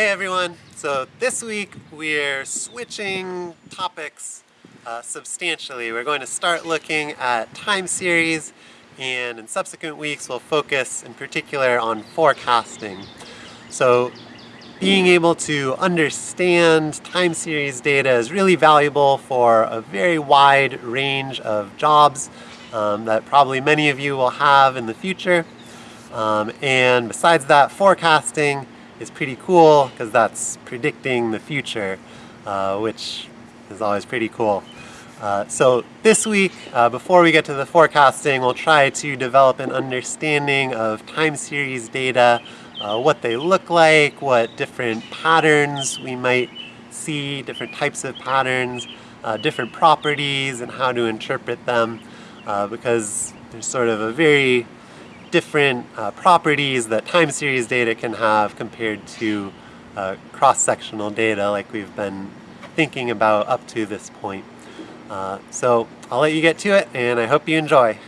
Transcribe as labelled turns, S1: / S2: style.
S1: Hey everyone! So this week we're switching topics uh, substantially. We're going to start looking at time series and in subsequent weeks we'll focus in particular on forecasting. So being able to understand time series data is really valuable for a very wide range of jobs um, that probably many of you will have in the future. Um, and besides that, forecasting is pretty cool because that's predicting the future, uh, which is always pretty cool. Uh, so this week, uh, before we get to the forecasting, we'll try to develop an understanding of time series data, uh, what they look like, what different patterns we might see, different types of patterns, uh, different properties and how to interpret them, uh, because there's sort of a very different uh, properties that time series data can have compared to uh, cross-sectional data like we've been thinking about up to this point. Uh, so I'll let you get to it and I hope you enjoy.